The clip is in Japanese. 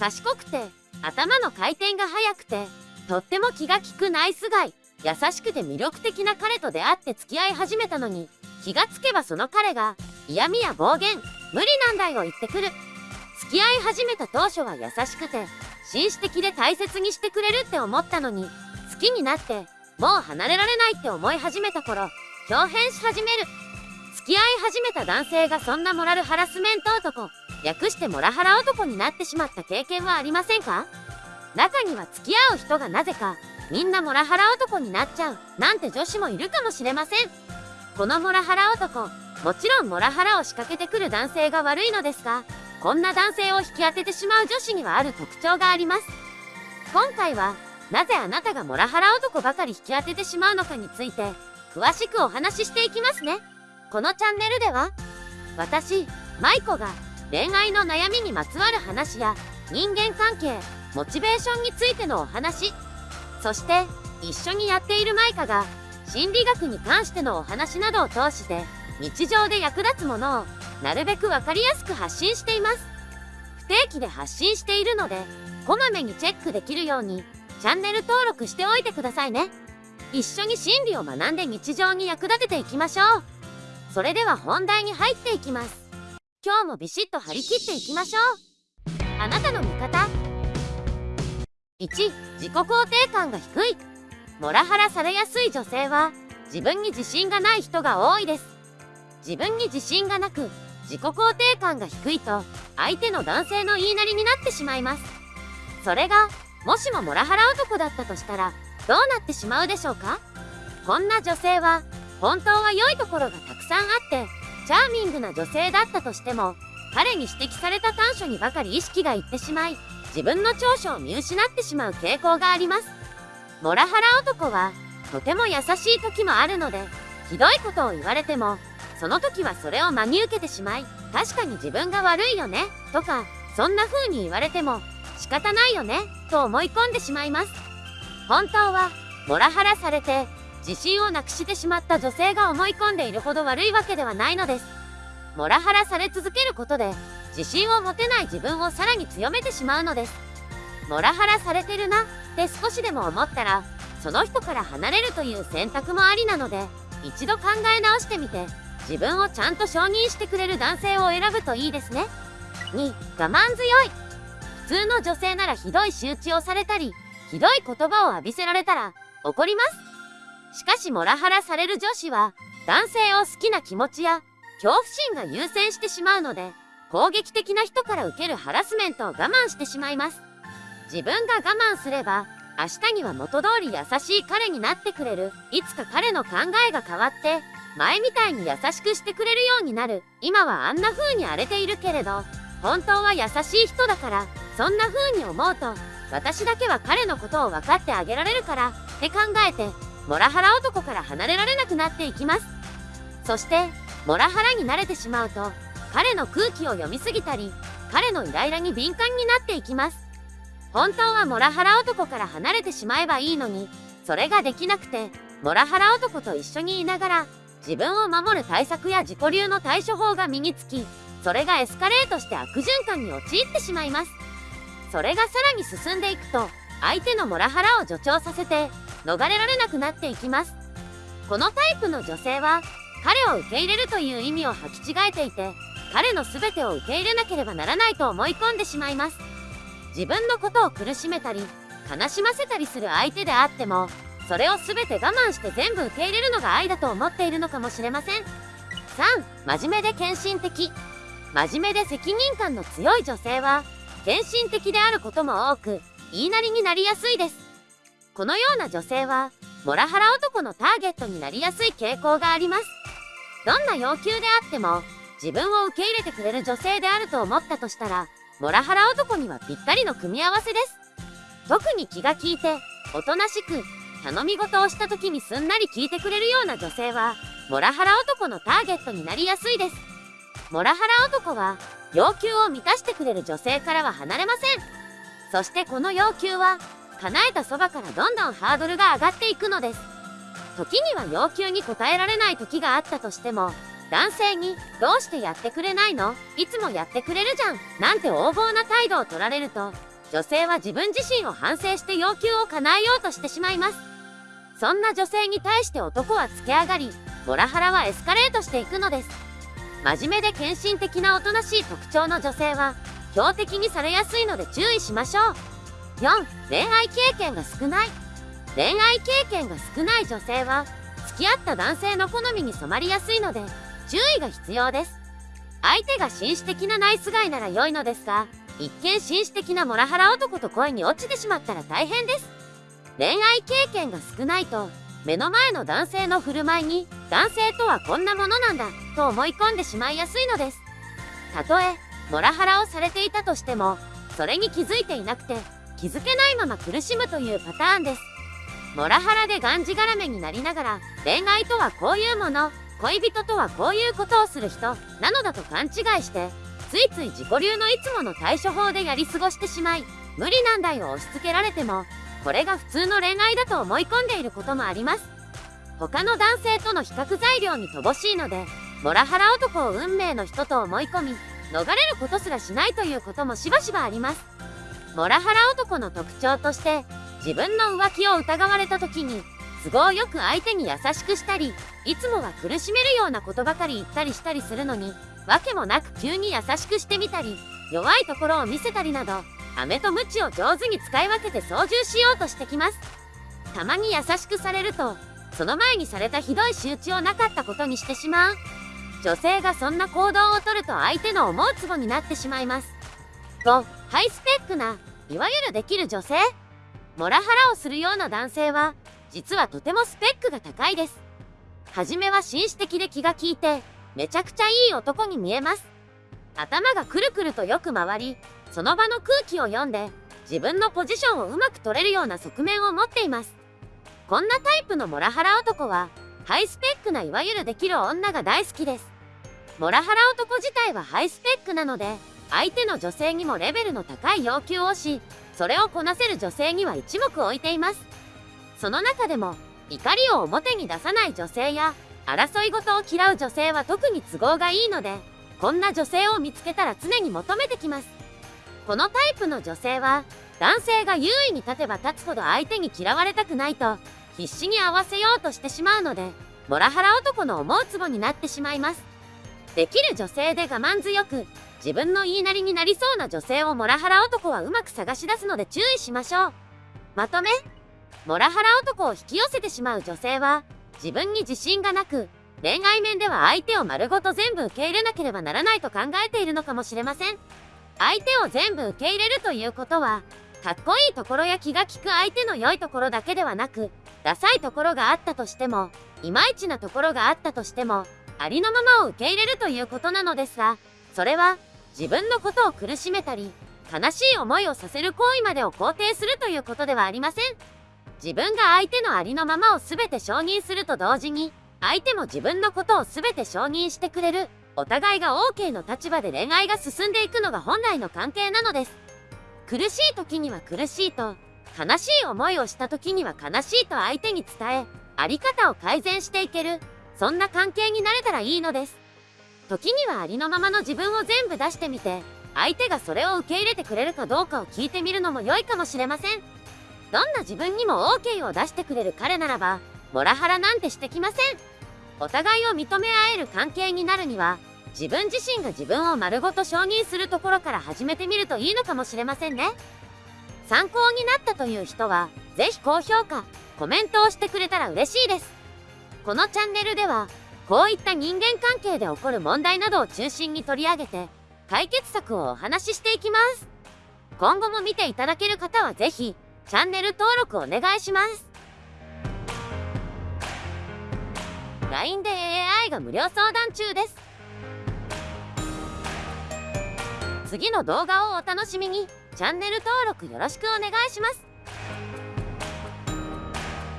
賢くて頭の回転が速くてとっても気が利くナイスガイ。優しくて魅力的な彼と出会って付き合い始めたのに気がつけばその彼が嫌味や暴言無理なんだよ言ってくる。付き合い始めた当初は優しくて紳士的で大切にしてくれるって思ったのに好きになってもう離れられないって思い始めた頃表変し始める。付き合い始めた男性がそんなモラルハラスメント男。略してモラハラ男になってしまった経験はありませんか？中には付き合う人がなぜかみんなモラハラ男になっちゃうなんて女子もいるかもしれません。このモラハラ男もちろんモラハラを仕掛けてくる男性が悪いのですがこんな男性を引き当ててしまう女子にはある特徴があります。今回はなぜあなたがモラハラ男ばかり引き当ててしまうのかについて詳しくお話ししていきますね。このチャンネルでは私舞子が恋愛の悩みにまつわる話や人間関係モチベーションについてのお話。そして一緒にやっているマイカが心理学に関してのお話などを通して日常で役立つものをなるべく分かりやすく発信しています。不定期で発信しているのでこまめにチェックできるようにチャンネル登録しておいてくださいね。一緒に心理を学んで日常に役立てていきましょう。それでは本題に入っていきます。今日もビシッと張り切っていきましょう。あなたの味方。1自己肯定感が低い。モラハラされやすい女性は自分に自信がない人が多いです。自分に自信がなく自己肯定感が低いと相手の男性の言いなりになってしまいます。それがもしもモラハラ男だったとしたらどうなってしまうでしょうか？こんな女性は本当は良いところがたくさんあってチャーミングな女性だったとしても彼に指摘された短所にばかり意識がいってしまい自分の長所を見失ってしまう傾向があります。モラハラ男はとても優しい時もあるのでひどいことを言われてもその時はそれを真に受けてしまい確かに自分が悪いよねとかそんな風に言われても仕方ないよねと思い込んでしまいます。本当はモラハラされて自信をなくしてしまった女性が思い込んでいるほど悪いわけではないのです。モラハラされ続けることで自信を持てない自分をさらに強めてしまうのです。モラハラされてるなって少しでも思ったらその人から離れるという選択もありなので一度考え直してみて自分をちゃんと承認してくれる男性を選ぶといいですね。2我慢強い。普通の女性ならひどい仕打ちをされたりひどい言葉を浴びせられたら怒ります。しかしモラハラされる女子は男性を好きな気持ちや恐怖心が優先してしまうので攻撃的な人から受けるハラスメントを我慢してしまいます。自分が我慢すれば明日には元通り優しい彼になってくれる。いつか彼の考えが変わって前みたいに優しくしてくれるようになる。今はあんな風に荒れているけれど本当は優しい人だからそんな風に思うと私だけは彼のことを分かってあげられるからって考えてモラハラ男から離れられなくなっていきます。そしてモラハラに慣れてしまうと彼の空気を読みすぎたり彼のイライラに敏感になっていきます。本当はモラハラ男から離れてしまえばいいのにそれができなくてモラハラ男と一緒にいながら自分を守る対策や自己流の対処法が身につきそれがエスカレートして悪循環に陥ってしまいます。それがさらに進んでいくと相手のモラハラを助長させて逃れられなくなっていきます。このタイプの女性は彼を受け入れるという意味を履き違えていて彼の全てを受け入れなければならないと思い込んでしまいます。自分のことを苦しめたり悲しませたりする相手であってもそれを全て我慢して全部受け入れるのが愛だと思っているのかもしれません。3真面目で献身的。真面目で責任感の強い女性は献身的であることも多く言いなりになりやすいです。このような女性はモラハラ男のターゲットになりやすい傾向があります。どんな要求であっても自分を受け入れてくれる女性であると思ったとしたらモラハラ男にはぴったりの組み合わせです。特に気が利いておとなしく頼み事をした時にすんなり聞いてくれるような女性はモラハラ男のターゲットになりやすいです。モラハラ男は要求を満たしてくれる女性からは離れません。そしてこの要求は叶えたそばからどんどんハードルが上がっていくのです。時には要求に応えられない時があったとしても男性に「どうしてやってくれないの？いつもやってくれるじゃん」なんて横暴な態度を取られると女性は自分自身を反省して要求を叶えようとしてしまいます。そんな女性に対して男はつけ上がりモラハラはエスカレートしていくのです。真面目で献身的なおとなしい特徴の女性は標的にされやすいので注意しましょう。4恋愛経験が少ない。恋愛経験が少ない女性は付き合った男性の好みに染まりやすいので注意が必要です。相手が紳士的なナイスガイなら良いのですが一見紳士的なモラハラ男と恋に落ちてしまったら大変です。恋愛経験が少ないと目の前の男性の振る舞いに男性とはこんなものなんだと思い込んでしまいやすいのです。たとえモラハラをされていたとしてもそれに気づいていなくて気づけないまま苦しむというパターンです。モラハラでがんじがらめになりながら恋愛とはこういうもの恋人とはこういうことをする人なのだと勘違いしてついつい自己流のいつもの対処法でやり過ごしてしまい無理難題を押し付けられてもこれが普通の恋愛だと思い込んでいることもあります。他の男性との比較材料に乏しいのでモラハラ男を運命の人と思い込み逃れることすらしないということもしばしばあります。モラハラ男の特徴として自分の浮気を疑われた時に都合よく相手に優しくしたりいつもは苦しめるようなことばかり言ったりしたりするのに訳もなく急に優しくしてみたり弱いところを見せたりなど飴と鞭を上手に使い分けて操縦しようとしてきます。たまに優しくされるとその前にされたひどい仕打ちをなかったことにしてしまう。女性がそんな行動をとると相手の思うツボになってしまいます。5ハイスペックないわゆるできる女性。モラハラをするような男性は実はとてもスペックが高いです。初めは紳士的で気が利いてめちゃくちゃいい男に見えます。頭がくるくるとよく回りその場の空気を読んで自分のポジションをうまく取れるような側面を持っています。こんなタイプのモラハラ男はハイスペックないわゆるできる女が大好きです。モラハラ男自体はハイスペックなので相手の女性にもレベルの高い要求をしそれをこなせる女性には一目置いています。その中でも怒りを表に出さない女性や争い事を嫌う女性は特に都合がいいのでこんな女性を見つけたら常に求めてきます。このタイプの女性は男性が優位に立てば立つほど相手に嫌われたくないと必死に合わせようとしてしまうのでモラハラ男の思うツボになってしまいます。できる女性で我慢強く自分の言いなりになりそうな女性をモラハラ男はうまく探し出すので注意しましょう。まとめ。モラハラ男を引き寄せてしまう女性は自分に自信がなく恋愛面では相手を丸ごと全部受け入れなければならないと考えているのかもしれません。相手を全部受け入れるということはかっこいいところや気が利く相手の良いところだけではなくダサいところがあったとしてもいまいちなところがあったとしてもありのままを受け入れるということなのですがそれは自分のことを苦しめたり悲しい思いをさせる行為までを肯定するということではありません。自分が相手のありのままを全て承認すると同時に相手も自分のことを全て承認してくれるお互いが OK の立場で恋愛が進んでいくのが本来の関係なのです。苦しい時には苦しいと悲しい思いをした時には悲しいと相手に伝えあり方を改善していけるそんな関係になれたらいいのです。時にはありのままの自分を全部出してみて相手がそれを受け入れてくれるかどうかを聞いてみるのも良いかもしれません。どんな自分にも OK を出してくれる彼ならばモラハラなんてしてきません。お互いを認め合える関係になるには自分自身が自分を丸ごと承認するところから始めてみるといいのかもしれませんね。参考になったという人は是非高評価コメントをしてくれたら嬉しいです。このチャンネルではこういった人間関係で起こる問題などを中心に取り上げて解決策をお話ししていきます。今後も見ていただける方は是非チャンネル登録お願いします。LINE で AI が無料相談中です。次の動画をお楽しみに。チャンネル登録よろしくお願いします。